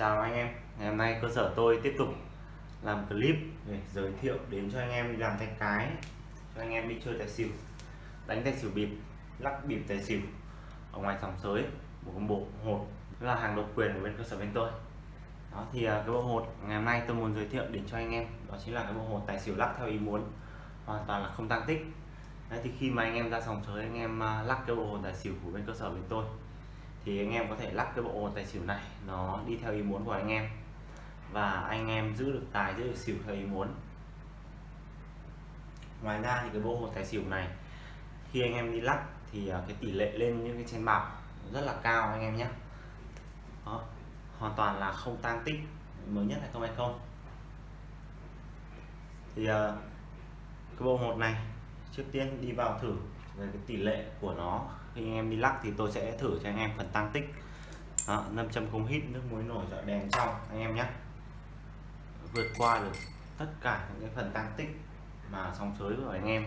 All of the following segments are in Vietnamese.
Chào anh em, ngày hôm nay cơ sở tôi tiếp tục làm clip để giới thiệu đến cho anh em đi làm tay cái cho anh em đi chơi tài xỉu đánh tài xỉu bịp lắc bịp tài xỉu ở ngoài sòng sới một bộ hột là hàng độc quyền của bên cơ sở bên tôi. Đó thì à, cái bộ hột ngày hôm nay tôi muốn giới thiệu đến cho anh em đó chính là cái bộ hột tài xỉu lắc theo ý muốn hoàn toàn là không tăng tích. Đấy, thì khi mà anh em ra sòng sới anh em à, lắc cái bộ hột tài xỉu của bên cơ sở bên tôi thì anh em có thể lắc cái bộ hột tài xỉu này, nó đi theo ý muốn của anh em. Và anh em giữ được tài, giữ được xỉu theo ý muốn. Ngoài ra thì cái bộ hột tài xỉu này, khi anh em đi lắc thì à, cái tỷ lệ lên những cái trên bạc rất là cao anh em nhé. Đó. hoàn toàn là không tăng tích, mới nhất là không hay không. Thì à, cái bộ một này, trước tiên đi vào thử về cái tỷ lệ của nó khi anh em đi lắc thì tôi sẽ thử cho anh em phần tăng tích. Đó, 500 không hít nước muối nổi dọi đèn trong anh em nhé. Vượt qua được tất cả những cái phần tăng tích mà sóng sới của anh em.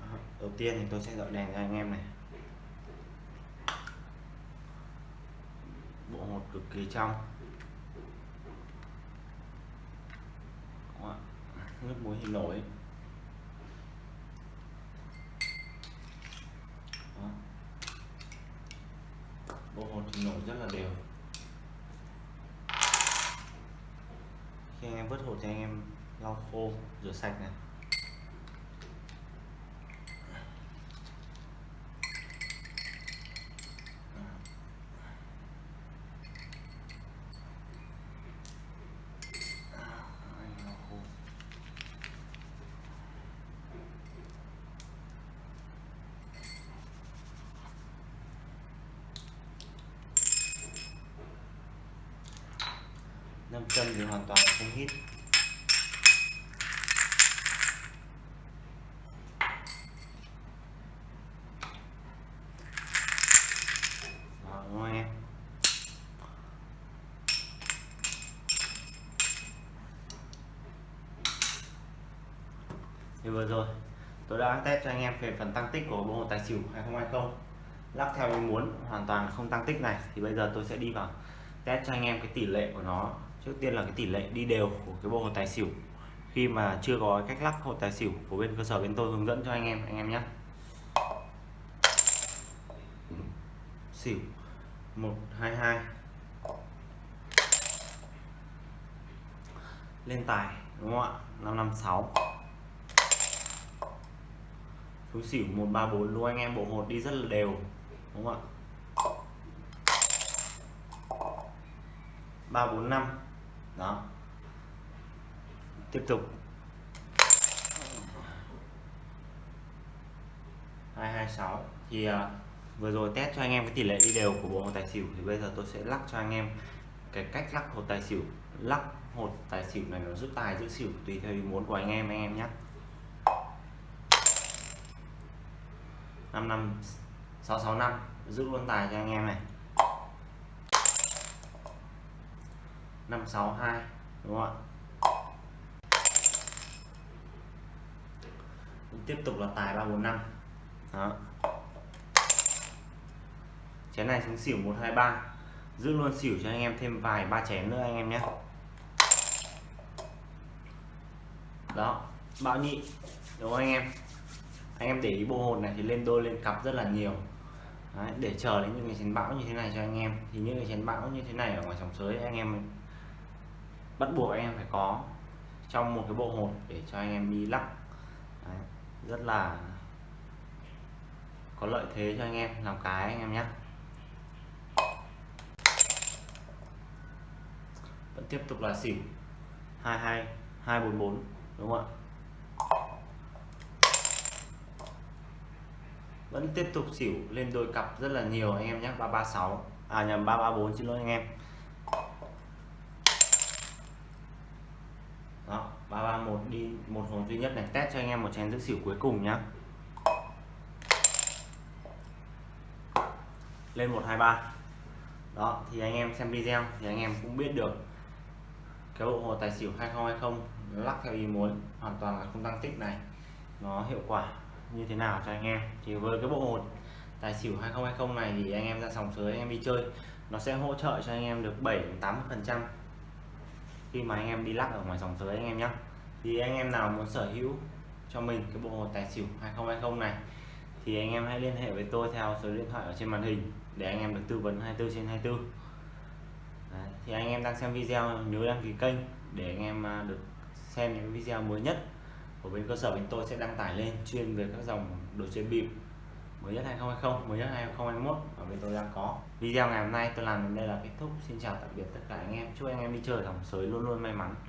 Đó, đầu tiên thì tôi sẽ dọi đèn cho anh em này. Bộ hột cực kỳ trong. Nước muối thì nổi Đó. bộ hột thì nổi rất là đều. Khi anh em vớt hột thì anh em lau khô, rửa sạch này. Nam châm thì hoàn toàn không hít. Thì vừa rồi, tôi đã test cho anh em về phần tăng tích của bộ tài xỉu 2020 lắc theo ý muốn hoàn toàn không tăng tích này, thì bây giờ tôi sẽ đi vào test cho anh em cái tỷ lệ của nó trước tiên là cái tỷ lệ đi đều của cái bộ hột tài xỉu. Khi mà chưa có cách lắc hột tài xỉu của bên cơ sở bên tôi hướng dẫn cho anh em anh em nhé. Xỉu 122 lên tài, đúng không ạ? 556 xuống xỉu 134 luôn anh em bộ hột đi rất là đều, đúng không ạ? 345 đó. Tiếp tục. 226 thì uh, vừa rồi test cho anh em cái tỷ lệ đi đều của bộ hột tài xỉu thì bây giờ tôi sẽ lắc cho anh em cái cách lắc hột tài xỉu. Lắc hột tài xỉu này nó giúp tài giữ xỉu tùy theo ý muốn của anh em anh em nhé. 5 năm 665 giữ luôn tài cho anh em này. 562 đúng không ạ? Tiếp tục là tài 345 đó. Chén này xuống xỉu 123 giữ luôn xỉu cho anh em thêm vài ba chén nữa anh em nhé. Đó. Bão nhị? Đúng không anh em? Anh em để ý bộ hồn này thì lên đôi lên cặp rất là nhiều. Đấy, để chờ đến những cái chén bão như thế này cho anh em. Thì những cái chén bão như thế này ở ngoài sòng sới anh em bắt buộc anh em phải có trong một cái bộ hột để cho anh em đi lắc. Đấy, rất là có lợi thế cho anh em làm cái anh em nhé. Vẫn tiếp tục là xỉu 22 244 đúng không ạ? Vẫn tiếp tục xỉu lên đôi cặp rất là nhiều anh em nhé 336 à nhầm 334 xin lỗi anh em. Đó 331 đi, một hồn duy nhất này. Test cho anh em một chén giữ xỉu cuối cùng nhá. Lên 123 đó, thì anh em xem video thì anh em cũng biết được cái bộ hồ tài xỉu 2020 lắc theo ý muốn, hoàn toàn là không tăng tích này. Nó hiệu quả như thế nào cho anh em. Thì với cái bộ hồ tài xỉu 2020 này thì anh em ra sòng sới, anh em đi chơi, nó sẽ hỗ trợ cho anh em được 7 đến 80 phần trăm khi mà anh em đi lắc ở ngoài sòng sới anh em nhé thì anh em nào muốn sở hữu cho mình cái bộ hột tài xỉu 2020 này thì anh em hãy liên hệ với tôi theo số điện thoại ở trên màn hình để anh em được tư vấn 24 trên 24 Đấy, thì anh em đang xem video nhớ đăng ký kênh để anh em à, được xem những video mới nhất của bên cơ sở bên tôi sẽ đăng tải lên chuyên về các dòng đồ chơi bịp mới nhất 2020 mới nhất 2021 mà bên tôi đang có. Video ngày hôm nay tôi làm đến đây là kết thúc. Xin chào tạm biệt tất cả anh em. Chúc anh em đi chơi thòng sới luôn luôn may mắn.